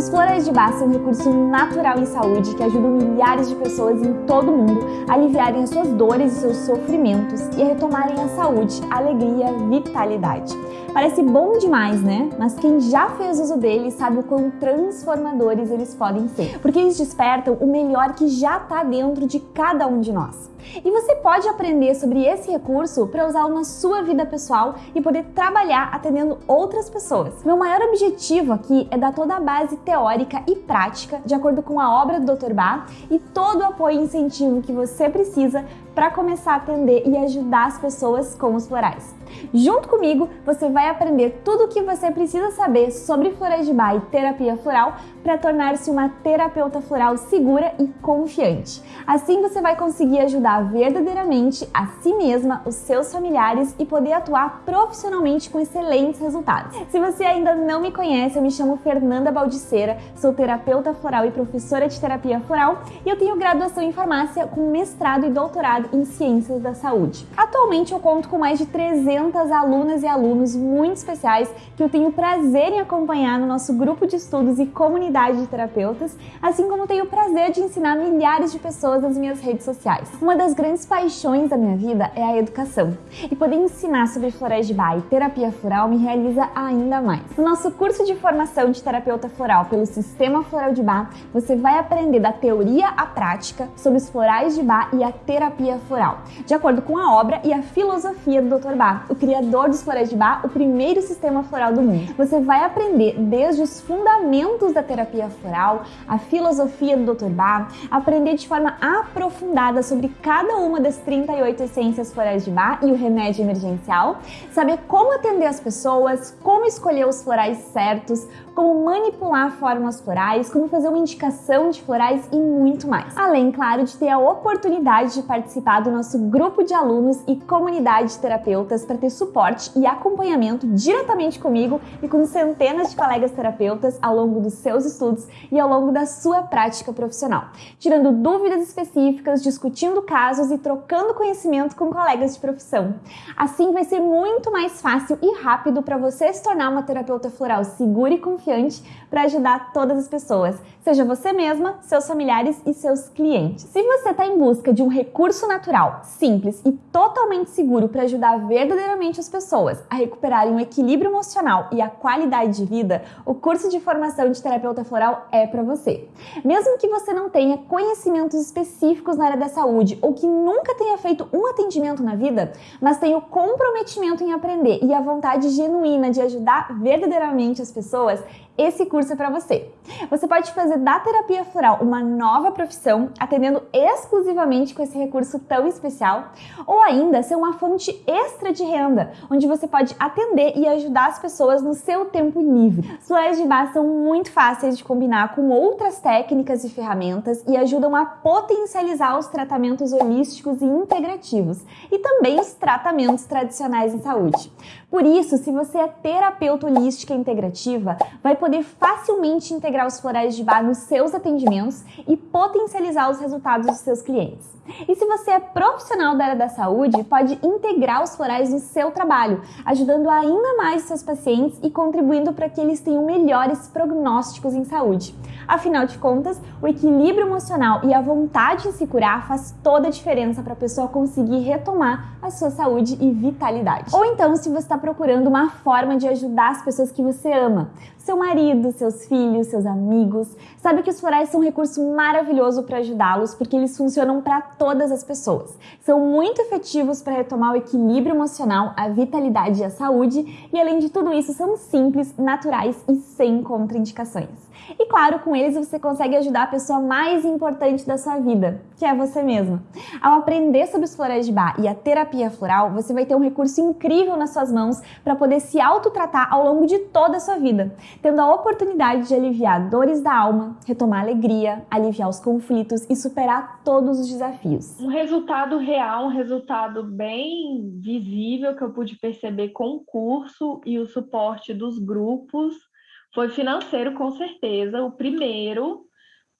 Os florais de Bach são um recurso natural em saúde que ajudam milhares de pessoas em todo o mundo a aliviarem as suas dores e seus sofrimentos e a retomarem a saúde, alegria, vitalidade. Parece bom demais, né? Mas quem já fez uso deles sabe o quão transformadores eles podem ser, porque eles despertam o melhor que já está dentro de cada um de nós. E você pode aprender sobre esse recurso para usá-lo na sua vida pessoal e poder trabalhar atendendo outras pessoas. Meu maior objetivo aqui é dar toda a base teórica e prática de acordo com a obra do Dr. Bach e todo o apoio e incentivo que você precisa para começar a atender e ajudar as pessoas com os florais. Junto comigo, você vai aprender tudo o que você precisa saber sobre florais de Bach e terapia floral para tornar-se uma terapeuta floral segura e confiante. Assim você vai conseguir ajudar verdadeiramente a si mesma, os seus familiares e poder atuar profissionalmente com excelentes resultados. Se você ainda não me conhece, eu me chamo Fernanda Baldiceira, sou terapeuta floral e professora de terapia floral e eu tenho graduação em farmácia com mestrado e doutorado em ciências da saúde. Atualmente eu conto com mais de 300 alunas e alunos muito especiais que eu tenho prazer em acompanhar no nosso grupo de estudos e comunidade de terapeutas, assim como tenho o prazer de ensinar milhares de pessoas nas minhas redes sociais. Uma das grandes paixões da minha vida é a educação, e poder ensinar sobre florais de Bach e terapia floral me realiza ainda mais. No nosso curso de formação de terapeuta floral pelo Sistema Floral de Bach, você vai aprender da teoria à prática sobre os florais de Bach e a terapia floral, de acordo com a obra e a filosofia do Dr. Bach, o criador dos florais de Bach, o primeiro sistema floral do mundo. Você vai aprender desde os fundamentos da terapia floral, a filosofia do Dr. Bach, aprender de forma aprofundada sobre cada uma das 38 essências florais de Bach e o remédio emergencial, saber como atender as pessoas, como escolher os florais certos, como manipular fórmulas florais, como fazer uma indicação de florais e muito mais. Além, claro, de ter a oportunidade de participar do nosso grupo de alunos e comunidade de terapeutas para ter suporte e acompanhamento diretamente comigo e com centenas de colegas terapeutas ao longo dos seus estudos e ao longo da sua prática profissional, tirando dúvidas específicas, discutindo casos e trocando conhecimento com colegas de profissão. Assim vai ser muito mais fácil e rápido para você se tornar uma terapeuta floral segura e confiante para ajudar todas as pessoas, seja você mesma, seus familiares e seus clientes. Se você está em busca de um recurso natural, simples e totalmente seguro para ajudar verdadeiramente as pessoas a recuperarem o equilíbrio emocional e a qualidade de vida, o curso de formação de terapeuta floral é para você. Mesmo que você não tenha conhecimentos específicos na área da saúde ou que nunca tenha feito um atendimento na vida, mas tenha o comprometimento em aprender e a vontade genuína de ajudar verdadeiramente as pessoas, esse curso é para você. Você pode fazer da terapia floral uma nova profissão, atendendo exclusivamente com esse recurso tão especial, ou ainda ser uma fonte extra de renda, onde você pode atender e ajudar as pessoas no seu tempo livre. Os florais de Bach são muito fáceis de combinar com outras técnicas e ferramentas e ajudam a potencializar os tratamentos holísticos e integrativos, e também os tratamentos tradicionais em saúde. Por isso, se você é terapeuta holística integrativa, vai poder facilmente integrar os florais de bar nos seus atendimentos e potencializar os resultados dos seus clientes. E se você é profissional da área da saúde, pode integrar os florais no seu trabalho, ajudando ainda mais seus pacientes e contribuindo para que eles tenham melhores prognósticos em saúde. Afinal de contas, o equilíbrio emocional e a vontade em se curar faz toda a diferença para a pessoa conseguir retomar a sua saúde e vitalidade. Ou então, se você está procurando uma forma de ajudar as pessoas que você ama, seu marido, seus filhos, seus amigos, sabe que os florais são um recurso maravilhoso para ajudá-los porque eles funcionam para todas as pessoas. São muito efetivos para retomar o equilíbrio emocional, a vitalidade e a saúde, e além de tudo isso, são simples, naturais e sem contraindicações. E claro, com eles você consegue ajudar a pessoa mais importante da sua vida, que é você mesma. Ao aprender sobre os florais de Bach e a terapia floral, você vai ter um recurso incrível nas suas mãos para poder se autotratar ao longo de toda a sua vida, tendo a oportunidade de aliviar dores da alma, retomar alegria, aliviar os conflitos e superar todos os desafios. Um resultado real, um resultado bem visível que eu pude perceber com o curso e o suporte dos grupos foi financeiro, com certeza, o primeiro,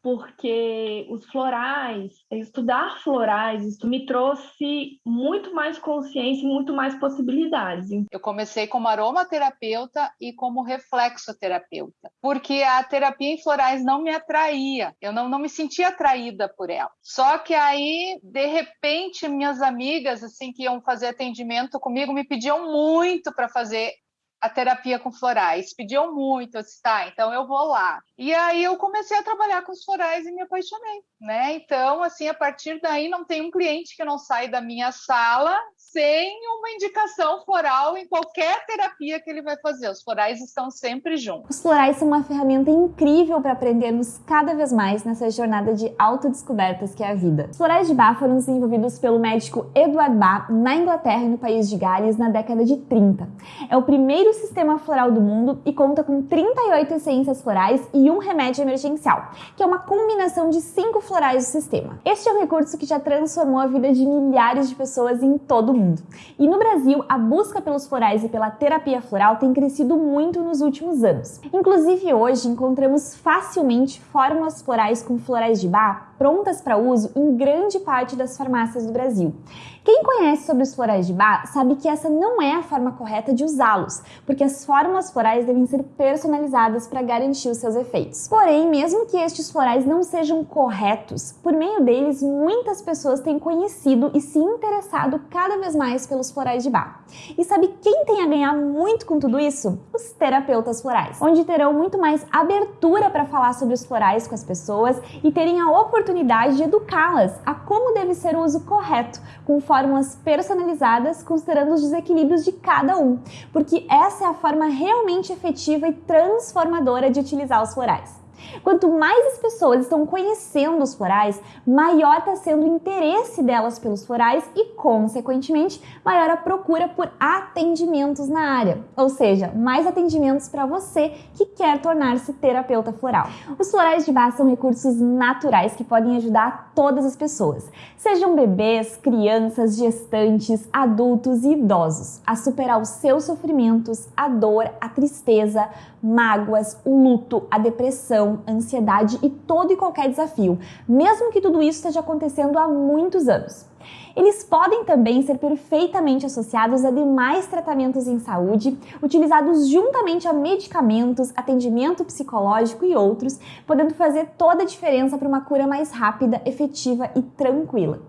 porque os florais, estudar florais, isso me trouxe muito mais consciência e muito mais possibilidades. Eu comecei como aromaterapeuta e como reflexoterapeuta, porque a terapia em florais não me atraía, eu não, não me sentia atraída por ela. Só que aí, de repente, minhas amigas, assim, que iam fazer atendimento comigo, me pediam muito para fazer a terapia com florais. Pediam muito, eu tá, então eu vou lá. E aí eu comecei a trabalhar com os florais e me apaixonei, né? Então, assim, a partir daí não tem um cliente que não sai da minha sala sem uma indicação floral em qualquer terapia que ele vai fazer. Os florais estão sempre juntos. Os florais são uma ferramenta incrível para aprendermos cada vez mais nessa jornada de autodescobertas que é a vida. Os florais de Bach foram desenvolvidos pelo médico Edward Bach na Inglaterra e no país de Gales na década de 30. É o primeiro sistema floral do mundo e conta com 38 essências florais e um remédio emergencial, que é uma combinação de cinco florais do sistema. Este é um recurso que já transformou a vida de milhares de pessoas em todo o mundo. E no Brasil, a busca pelos florais e pela terapia floral tem crescido muito nos últimos anos. Inclusive hoje encontramos facilmente fórmulas florais com florais de bar prontas para uso em grande parte das farmácias do Brasil. Quem conhece sobre os florais de bar sabe que essa não é a forma correta de usá-los, porque as fórmulas florais devem ser personalizadas para garantir os seus efeitos. Porém, mesmo que estes florais não sejam corretos, por meio deles muitas pessoas têm conhecido e se interessado cada vez mais pelos florais de bar. E sabe quem tem a ganhar muito com tudo isso? Os terapeutas florais, onde terão muito mais abertura para falar sobre os florais com as pessoas e terem a oportunidade de educá-las a como deve ser o uso correto, com fórmulas personalizadas considerando os desequilíbrios de cada um, porque essa é a forma realmente efetiva e transformadora de utilizar os florais. Quanto mais as pessoas estão conhecendo os florais, maior está sendo o interesse delas pelos florais e, consequentemente, maior a procura por atendimentos na área, ou seja, mais atendimentos para você que quer tornar-se terapeuta floral. Os florais de base são recursos naturais que podem ajudar todas as pessoas, sejam bebês, crianças, gestantes, adultos e idosos, a superar os seus sofrimentos, a dor, a tristeza, mágoas, o luto, a depressão, a ansiedade e todo e qualquer desafio, mesmo que tudo isso esteja acontecendo há muitos anos. Eles podem também ser perfeitamente associados a demais tratamentos em saúde, utilizados juntamente a medicamentos, atendimento psicológico e outros, podendo fazer toda a diferença para uma cura mais rápida, efetiva e tranquila.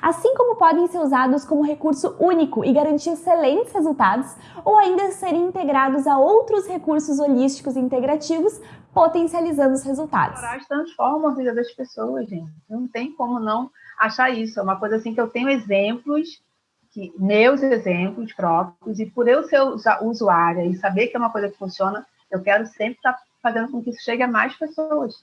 Assim como podem ser usados como recurso único e garantir excelentes resultados, ou ainda serem integrados a outros recursos holísticos integrativos, potencializando os resultados. Os transformam a vida das pessoas, gente. Não tem como não achar isso. É uma coisa assim que eu tenho exemplos, que, meus exemplos próprios, e por eu ser usuária e saber que é uma coisa que funciona, eu quero sempre estar fazendo com que isso chegue a mais pessoas.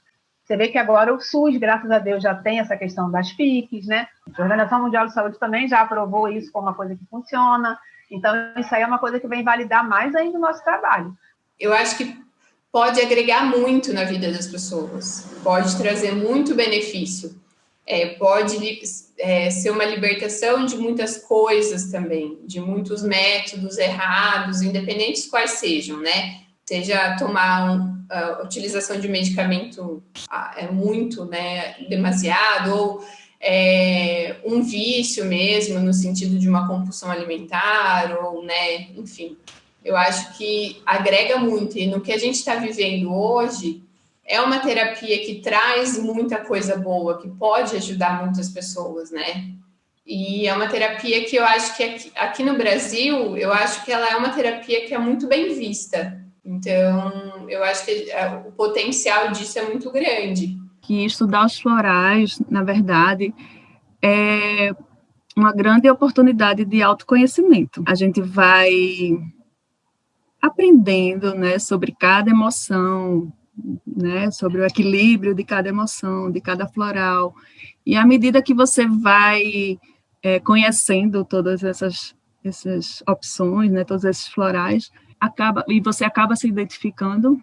Você vê que agora o SUS, graças a Deus, já tem essa questão das PICs, né? A Organização Mundial de Saúde também já aprovou isso como uma coisa que funciona. Então, isso aí é uma coisa que vem validar mais ainda o nosso trabalho. Eu acho que pode agregar muito na vida das pessoas, pode trazer muito benefício, é, pode é, ser uma libertação de muitas coisas também, de muitos métodos errados, independentes quais sejam, né? seja tomar um, a utilização de medicamento é muito, né, demasiado, ou é, um vício mesmo, no sentido de uma compulsão alimentar, ou, né, enfim, eu acho que agrega muito, e no que a gente está vivendo hoje, é uma terapia que traz muita coisa boa, que pode ajudar muitas pessoas, né, e é uma terapia que eu acho que aqui, aqui no Brasil, eu acho que ela é uma terapia que é muito bem vista, então, eu acho que é, o potencial disso é muito grande. Que estudar os florais, na verdade, é uma grande oportunidade de autoconhecimento. A gente vai aprendendo, né, sobre cada emoção, né, sobre o equilíbrio de cada emoção, de cada floral. E à medida que você vai é, conhecendo todas essas, essas opções, né, todos esses florais, acaba e você acaba se identificando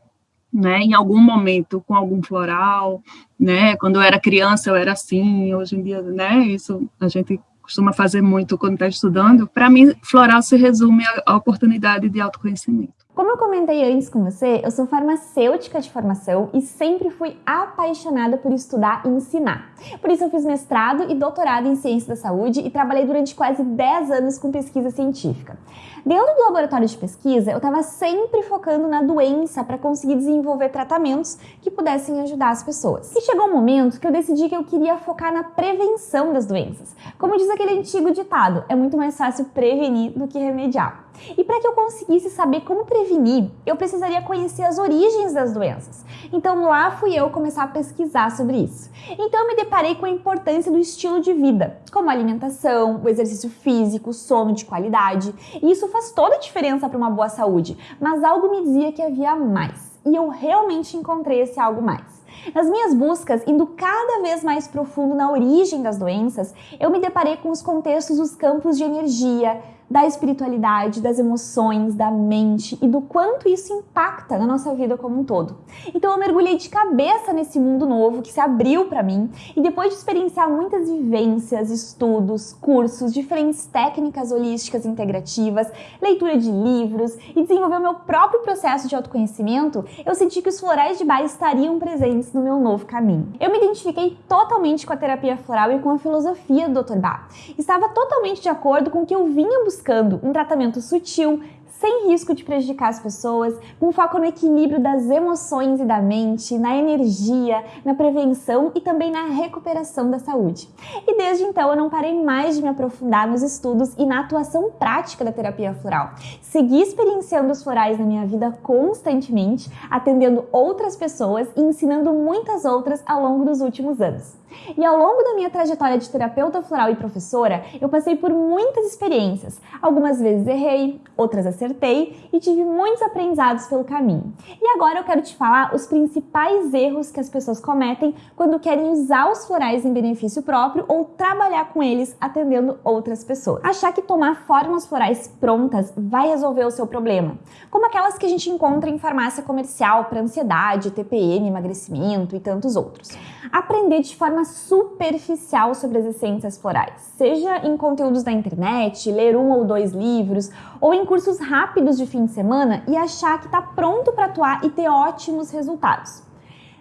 né, em algum momento com algum floral, né, quando eu era criança eu era assim, hoje em dia, né, isso a gente costuma fazer muito quando está estudando. Para mim, floral se resume à oportunidade de autoconhecimento. Como eu comentei antes com você, eu sou farmacêutica de formação e sempre fui apaixonada por estudar e ensinar. Por isso eu fiz mestrado e doutorado em ciência da saúde e trabalhei durante quase 10 anos com pesquisa científica. Dentro do laboratório de pesquisa, eu estava sempre focando na doença para conseguir desenvolver tratamentos que pudessem ajudar as pessoas. E chegou um momento que eu decidi que eu queria focar na prevenção das doenças. Como diz aquele antigo ditado, é muito mais fácil prevenir do que remediar. E para que eu conseguisse saber como prevenir, eu precisaria conhecer as origens das doenças. Então lá fui eu começar a pesquisar sobre isso. Então me deparei com a importância do estilo de vida, como a alimentação, o exercício físico, sono de qualidade. E isso faz toda a diferença para uma boa saúde, mas algo me dizia que havia mais. E eu realmente encontrei esse algo mais. Nas minhas buscas, indo cada vez mais profundo na origem das doenças, eu me deparei com os contextos dos campos de energia, da espiritualidade, das emoções, da mente e do quanto isso impacta na nossa vida como um todo. Então eu mergulhei de cabeça nesse mundo novo que se abriu para mim e depois de experienciar muitas vivências, estudos, cursos, diferentes técnicas holísticas integrativas, leitura de livros e desenvolver o meu próprio processo de autoconhecimento, eu senti que os florais de Bar estariam presentes no meu novo caminho. Eu me identifiquei totalmente com a terapia floral e com a filosofia do Dr. Bar. Estava totalmente de acordo com o que eu vinha buscando buscando um tratamento sutil, sem risco de prejudicar as pessoas, com foco no equilíbrio das emoções e da mente, na energia, na prevenção e também na recuperação da saúde. E desde então eu não parei mais de me aprofundar nos estudos e na atuação prática da terapia floral. Segui experienciando os florais na minha vida constantemente, atendendo outras pessoas e ensinando muitas outras ao longo dos últimos anos. E ao longo da minha trajetória de terapeuta floral e professora, eu passei por muitas experiências. Algumas vezes errei, outras acertei e tive muitos aprendizados pelo caminho. E agora eu quero te falar os principais erros que as pessoas cometem quando querem usar os florais em benefício próprio ou trabalhar com eles atendendo outras pessoas. Achar que tomar fórmulas florais prontas vai resolver o seu problema, como aquelas que a gente encontra em farmácia comercial para ansiedade, TPM, emagrecimento e tantos outros. Aprender de forma superficial sobre as essências florais, seja em conteúdos da internet, ler um ou dois livros, ou em cursos rápidos de fim de semana e achar que está pronto para atuar e ter ótimos resultados.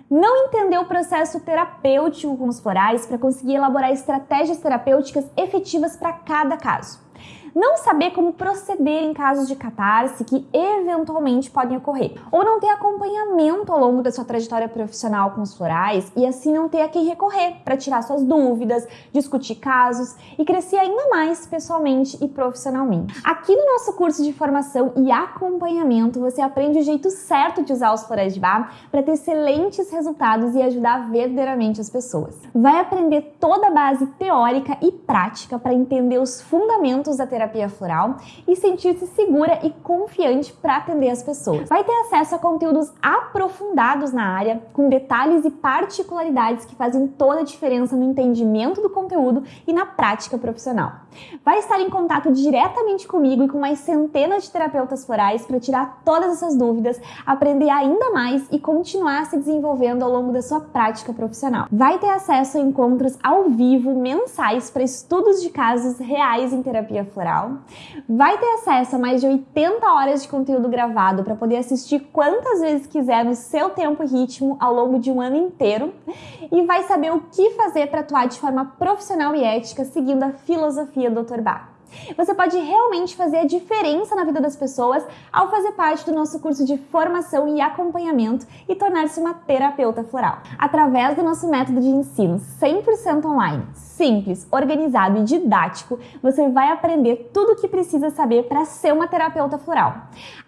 Não entender o processo terapêutico com os florais para conseguir elaborar estratégias terapêuticas efetivas para cada caso não saber como proceder em casos de catarse que eventualmente podem ocorrer, ou não ter acompanhamento ao longo da sua trajetória profissional com os florais e assim não ter a quem recorrer para tirar suas dúvidas, discutir casos e crescer ainda mais pessoalmente e profissionalmente. Aqui no nosso curso de formação e acompanhamento, você aprende o jeito certo de usar os florais de bar para ter excelentes resultados e ajudar verdadeiramente as pessoas. Vai aprender toda a base teórica e prática para entender os fundamentos da terapia terapia floral e sentir-se segura e confiante para atender as pessoas. Vai ter acesso a conteúdos aprofundados na área, com detalhes e particularidades que fazem toda a diferença no entendimento do conteúdo e na prática profissional. Vai estar em contato diretamente comigo e com mais centenas de terapeutas florais para tirar todas essas dúvidas, aprender ainda mais e continuar se desenvolvendo ao longo da sua prática profissional. Vai ter acesso a encontros ao vivo mensais para estudos de casos reais em terapia floral vai ter acesso a mais de 80 horas de conteúdo gravado para poder assistir quantas vezes quiser no seu tempo e ritmo ao longo de um ano inteiro e vai saber o que fazer para atuar de forma profissional e ética seguindo a filosofia do Dr. Bach. Você pode realmente fazer a diferença na vida das pessoas ao fazer parte do nosso curso de formação e acompanhamento e tornar-se uma terapeuta floral. Através do nosso método de ensino 100% online, simples, organizado e didático, você vai aprender tudo o que precisa saber para ser uma terapeuta floral.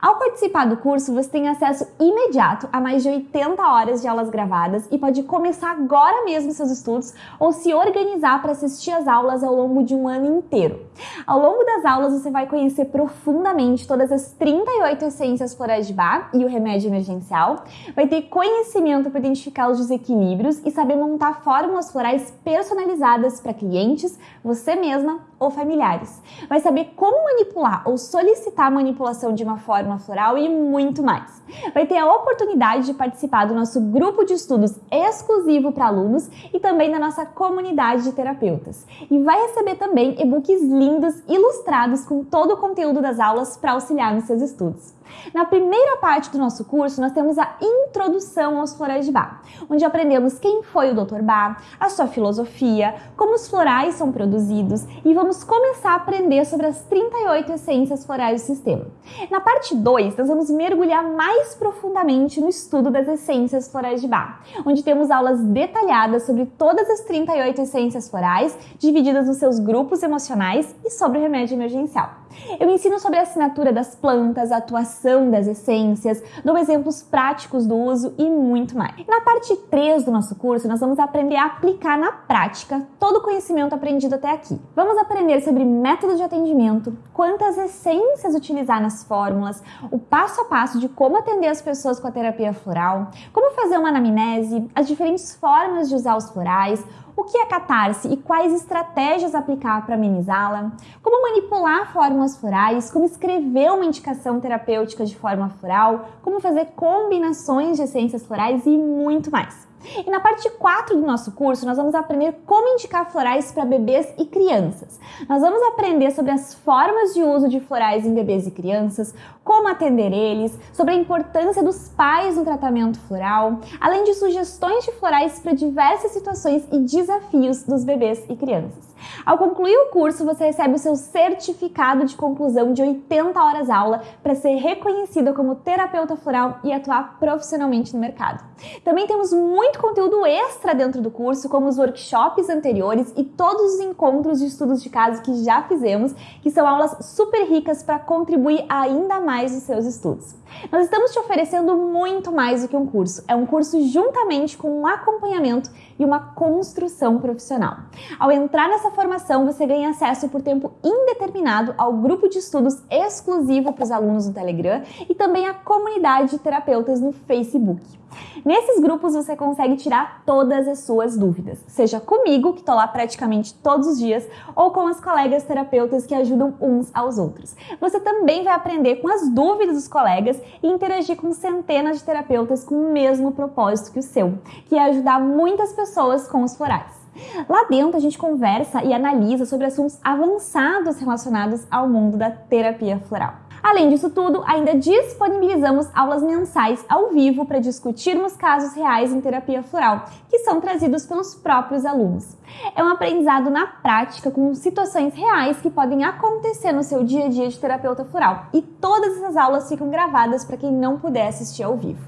Ao participar do curso, você tem acesso imediato a mais de 80 horas de aulas gravadas e pode começar agora mesmo seus estudos ou se organizar para assistir as aulas ao longo de um ano inteiro. Ao longo das aulas, você vai conhecer profundamente todas as 38 essências florais de Bach e o remédio emergencial, vai ter conhecimento para identificar os desequilíbrios e saber montar fórmulas florais personalizadas para clientes, você mesma ou familiares. Vai saber como manipular ou solicitar manipulação de uma fórmula floral e muito mais. Vai ter a oportunidade de participar do nosso grupo de estudos exclusivo para alunos e também da nossa comunidade de terapeutas. E vai receber também e-books lindos ilustrados com todo o conteúdo das aulas para auxiliar nos seus estudos. Na primeira parte do nosso curso, nós temos a introdução aos florais de Bach, onde aprendemos quem foi o Dr. Bach, a sua filosofia, como os florais são produzidos e vamos começar a aprender sobre as 38 essências florais do sistema. Na parte 2, nós vamos mergulhar mais profundamente no estudo das essências florais de Bach, onde temos aulas detalhadas sobre todas as 38 essências florais, divididas nos seus grupos emocionais e sobre o remédio emergencial. Eu ensino sobre a assinatura das plantas, a atuação das essências, dou exemplos práticos do uso e muito mais. Na parte 3 do nosso curso, nós vamos aprender a aplicar na prática todo o conhecimento aprendido até aqui. Vamos aprender sobre método de atendimento, quantas essências utilizar nas fórmulas, o passo a passo de como atender as pessoas com a terapia floral, como fazer uma anamnese, as diferentes formas de usar os florais, o que é catarse e quais estratégias aplicar para amenizá-la, como manipular fórmulas florais, como escrever uma indicação terapêutica de forma floral, como fazer combinações de essências florais e muito mais. E na parte 4 do nosso curso, nós vamos aprender como indicar florais para bebês e crianças. Nós vamos aprender sobre as formas de uso de florais em bebês e crianças, como atender eles, sobre a importância dos pais no tratamento floral, além de sugestões de florais para diversas situações e desafios dos bebês e crianças. Ao concluir o curso, você recebe o seu certificado de conclusão de 80 horas aula para ser reconhecida como terapeuta floral e atuar profissionalmente no mercado. Também temos muito conteúdo extra dentro do curso, como os workshops anteriores e todos os encontros de estudos de caso que já fizemos, que são aulas super ricas para contribuir ainda mais mais os seus estudos. Nós estamos te oferecendo muito mais do que um curso. É um curso juntamente com um acompanhamento e uma construção profissional. Ao entrar nessa formação, você ganha acesso por tempo indeterminado ao grupo de estudos exclusivo para os alunos do Telegram e também à comunidade de terapeutas no Facebook. Nesses grupos você consegue tirar todas as suas dúvidas, seja comigo, que estou lá praticamente todos os dias, ou com as colegas terapeutas que ajudam uns aos outros. Você também vai aprender com as dúvidas dos colegas e interagir com centenas de terapeutas com o mesmo propósito que o seu, que é ajudar muitas pessoas com os florais. Lá dentro a gente conversa e analisa sobre assuntos avançados relacionados ao mundo da terapia floral. Além disso tudo, ainda disponibilizamos aulas mensais ao vivo para discutirmos casos reais em terapia floral, que são trazidos pelos próprios alunos. É um aprendizado na prática com situações reais que podem acontecer no seu dia a dia de terapeuta floral, e todas essas aulas ficam gravadas para quem não puder assistir ao vivo.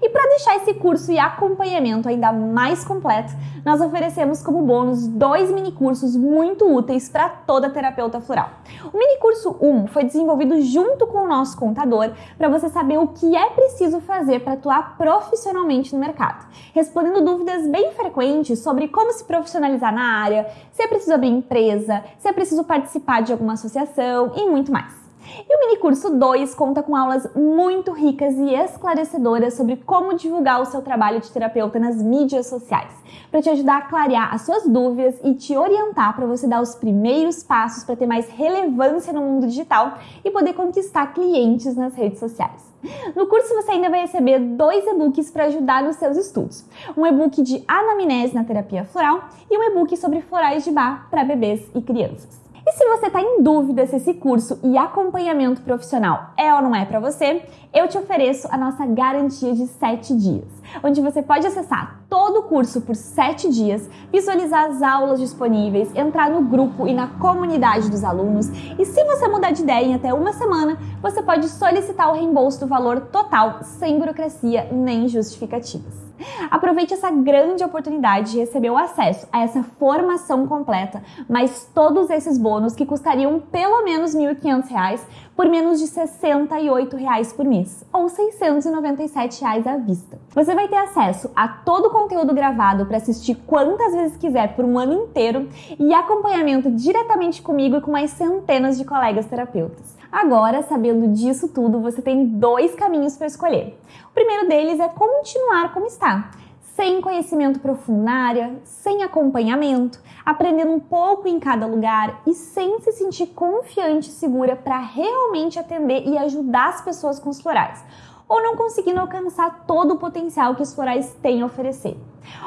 E para deixar esse curso e acompanhamento ainda mais completo, nós oferecemos como bônus dois minicursos muito úteis para toda terapeuta floral. O minicurso 1 foi desenvolvido junto com o nosso contador para você saber o que é preciso fazer para atuar profissionalmente no mercado, respondendo dúvidas bem frequentes sobre como se profissionalizar na área, se é preciso abrir empresa, se é preciso participar de alguma associação e muito mais. E o mini curso 2 conta com aulas muito ricas e esclarecedoras sobre como divulgar o seu trabalho de terapeuta nas mídias sociais, para te ajudar a clarear as suas dúvidas e te orientar para você dar os primeiros passos para ter mais relevância no mundo digital e poder conquistar clientes nas redes sociais. No curso você ainda vai receber dois e-books para ajudar nos seus estudos. Um e-book de anamnese na terapia floral e um e-book sobre florais de bar para bebês e crianças. E se você está em dúvida se esse curso e acompanhamento profissional é ou não é para você, eu te ofereço a nossa garantia de 7 dias, onde você pode acessar todo o curso por 7 dias, visualizar as aulas disponíveis, entrar no grupo e na comunidade dos alunos. E se você mudar de ideia em até uma semana, você pode solicitar o reembolso do valor total, sem burocracia nem justificativas. Aproveite essa grande oportunidade de receber o acesso a essa formação completa, mais todos esses bônus que custariam pelo menos R$ 1.500 por menos de 68 reais por mês, ou 697 reais à vista. Você vai ter acesso a todo o conteúdo gravado para assistir quantas vezes quiser por um ano inteiro e acompanhamento diretamente comigo e com mais centenas de colegas terapeutas. Agora, sabendo disso tudo, você tem dois caminhos para escolher. O primeiro deles é continuar como está, sem conhecimento profundo na área, sem acompanhamento, aprendendo um pouco em cada lugar e sem se sentir confiante e segura para realmente atender e ajudar as pessoas com os florais. Ou não conseguindo alcançar todo o potencial que os florais têm a oferecer.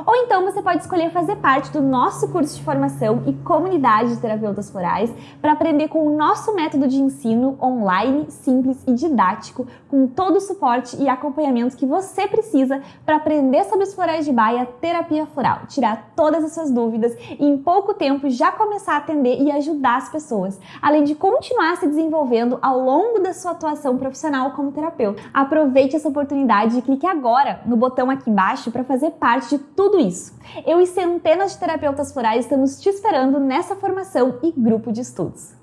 Ou então você pode escolher fazer parte do nosso curso de formação e comunidade de terapeutas florais para aprender com o nosso método de ensino online, simples e didático, com todo o suporte e acompanhamento que você precisa para aprender sobre os florais de baia, terapia floral, tirar todas as suas dúvidas e em pouco tempo já começar a atender e ajudar as pessoas, além de continuar se desenvolvendo ao longo da sua atuação profissional como terapeuta. Aproveite essa oportunidade e clique agora no botão aqui embaixo para fazer parte de tudo isso. Eu e centenas de terapeutas florais estamos te esperando nessa formação e grupo de estudos.